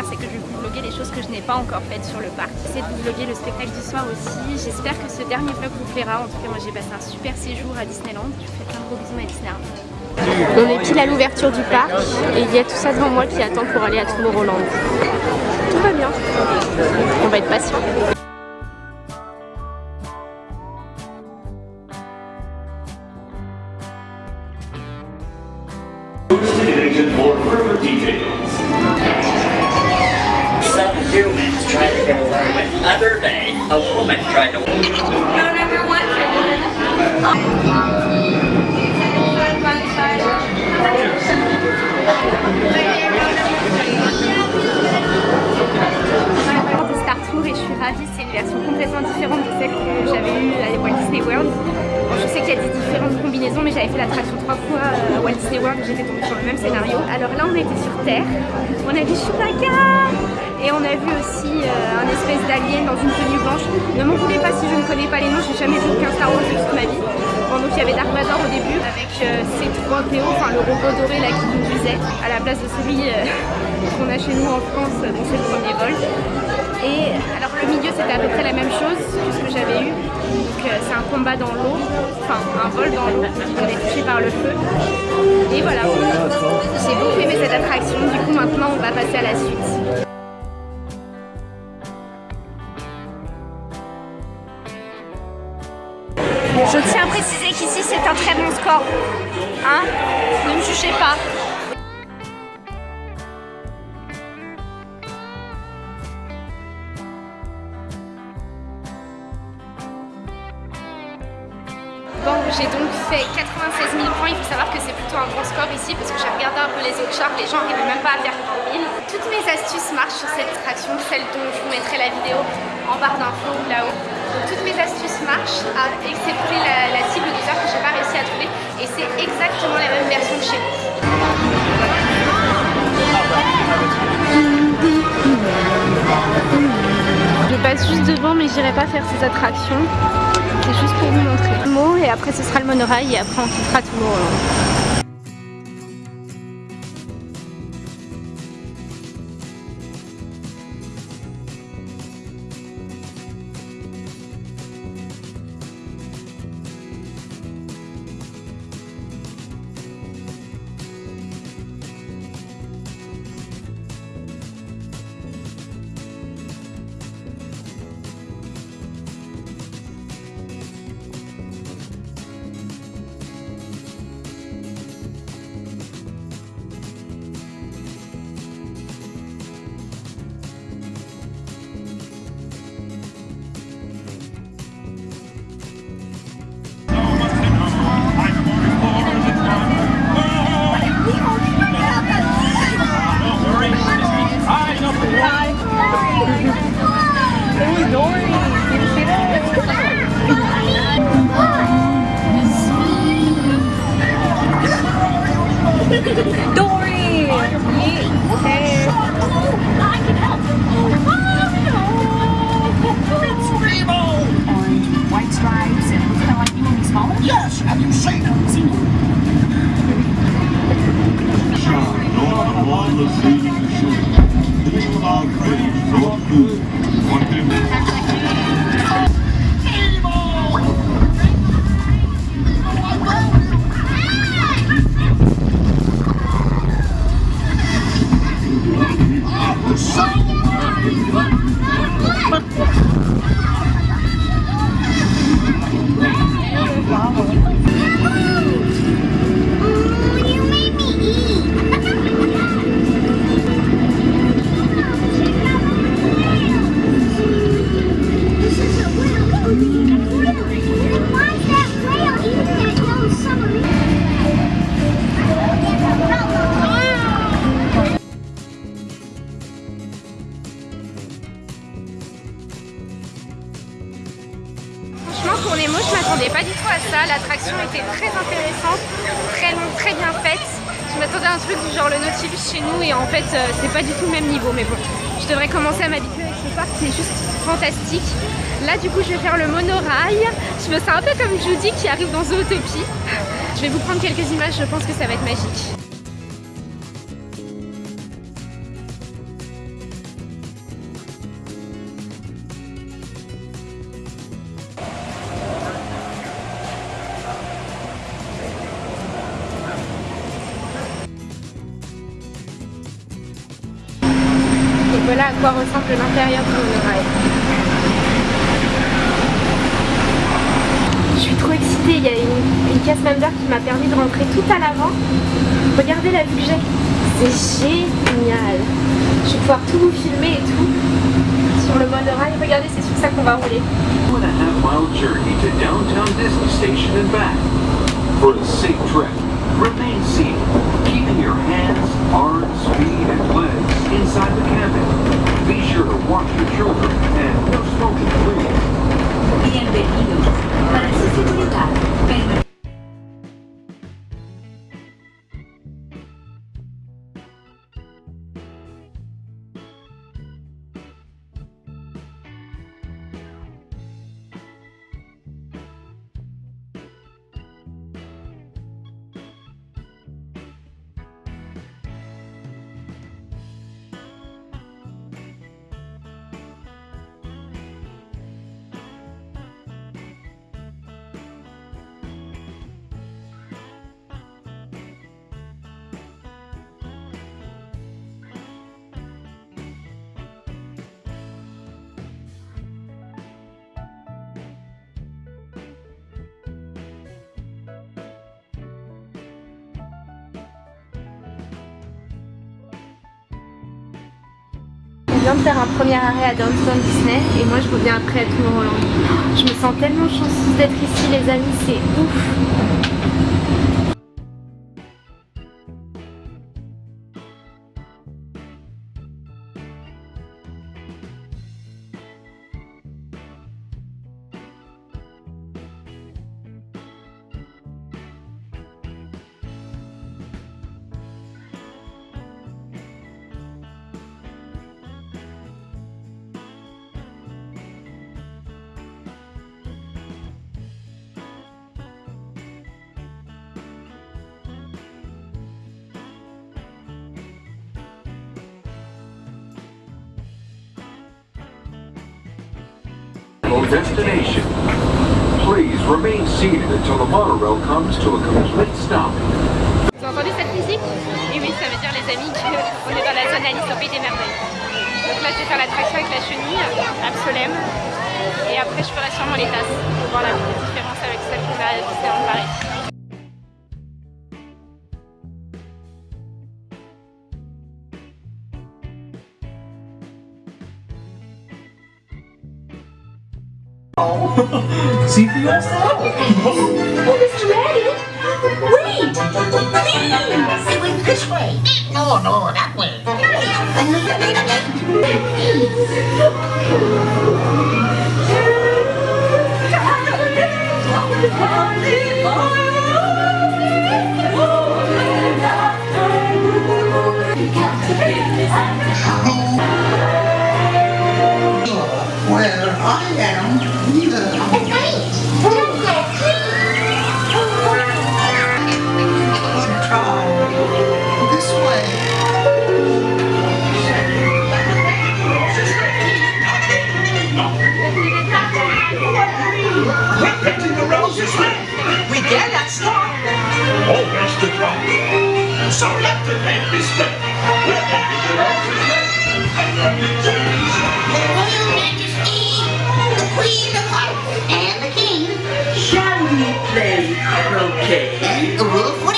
c'est que je vais vous vlogger les choses que je n'ai pas encore faites sur le parc. J'essaie de vous vlogger le spectacle du soir aussi. J'espère que ce dernier vlog vous plaira. En tout cas moi j'ai passé un super séjour à Disneyland. Je vous fais plein de gros bisous ma Disney Army. On est pile à l'ouverture du parc et il y a tout ça devant moi qui attend pour aller à Tomorrowland. Tout va bien. On va être patient. With. Other day, a woman tried to. Tour et je suis ravie, c'est une version complètement différente de celle que j'avais eue à Walt Disney World. Je sais qu'il y a des différentes combinaisons mais j'avais fait l'attraction trois fois à Walt Disney World et j'étais tombée sur le même scénario. Alors là on était sur Terre, on a vu Chewbacca et on a vu aussi euh, un espèce d'alien dans une tenue blanche. Ne m'en voulez pas si je ne connais pas les noms, j'ai jamais vu aucun Star Wars de toute ma vie. Bon, donc il y avait Dark Vador au début avec euh, C3PO, enfin le robot doré là qui conduisait à la place de celui euh, qu'on a chez nous en France euh, dont c'est le premier vol. Et alors le milieu c'était à peu près la même chose que ce que j'avais eu. Donc c'est un combat dans l'eau, enfin un vol dans l'eau, on est touché par le feu. Et voilà, j'ai beaucoup aimé cette attraction, du coup maintenant on va passer à la suite. Préciser qu'ici c'est un très bon score. Hein? Ne me jugez pas. Bon, j'ai donc fait 96 000 points. Il faut savoir que c'est plutôt un bon score ici parce que j'ai regardé un peu les autres charts. Les gens n'arrivaient même pas à faire 100 000. Toutes mes astuces marchent sur cette attraction, celle dont je vous mettrai la vidéo en barre d'infos là-haut. Toutes mes astuces marchent, à excepté la, la cible des heures que j'ai pas réussi à trouver. Et c'est exactement la même version que chez vous. Je passe juste devant mais j'irai pas faire ces attractions. C'est juste pour vous montrer. Le mot et après ce sera le monorail et après on quittera Tomorrowland. Shut un truc du genre le Nautilus chez nous et en fait, euh, c'est pas du tout le même niveau. Mais bon, je devrais commencer à m'habituer avec ce parc, c'est juste fantastique. Là, du coup, je vais faire le monorail. Je me sens un peu comme Judy qui arrive dans Zootopie. Je vais vous prendre quelques images, je pense que ça va être magique. À quoi ressemble l'intérieur du monorail. Je suis trop excitée, il y a une, une cast member qui m'a permis de rentrer tout à l'avant. Regardez la vue que j'ai. C'est génial. Je vais pouvoir tout vous filmer et tout sur le monorail. Regardez, c'est sur ça qu'on va rouler. Remain seated, keeping your hands, arms, feet, and legs inside the cabin. Your children de faire un premier arrêt à Downtown Disney et moi je reviens après à Tomorrowland. Je me sens tellement chanceuse d'être ici les amis, c'est ouf. Destination. Please remain seated until the monorail comes to a complete stop. Vous entendu cette musique Et oui, ça veut dire les amis qu'on est dans la zone Alice au pays des merveilles. Donc là je vais faire l'attraction avec la chenille, Absolem. Et après je ferai sûrement les tasses pour voir la différence avec celle qu'on a à Disneyland Paris. See for yourself. Oh, Mr. Rabbit! Wait! Please! It this way. No, no, that way. Where I am, Shall we play croquet? Rule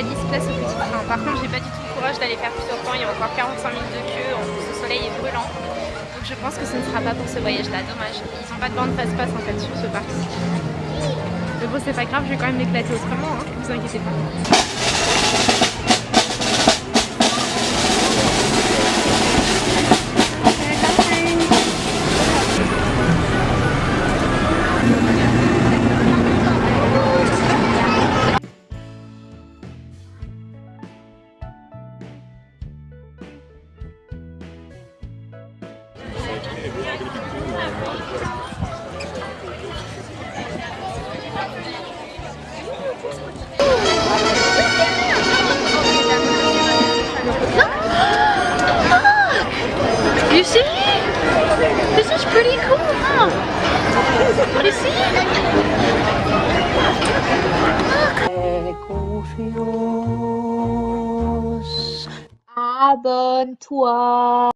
Place au petit train. Par contre, j'ai pas du tout le courage d'aller faire plusieurs temps. Il y a encore 45 minutes de queue. En plus, le soleil est brûlant. Donc je pense que ce ne sera pas pour ce voyage-là. Dommage. Ils n'ont pas de bande passe-passe en fait sur ce parc. Mais bon, c'est pas grave, je vais quand même m'éclater autrement. Hein. Vous inquiétez pas. Confiance. Abonne-toi.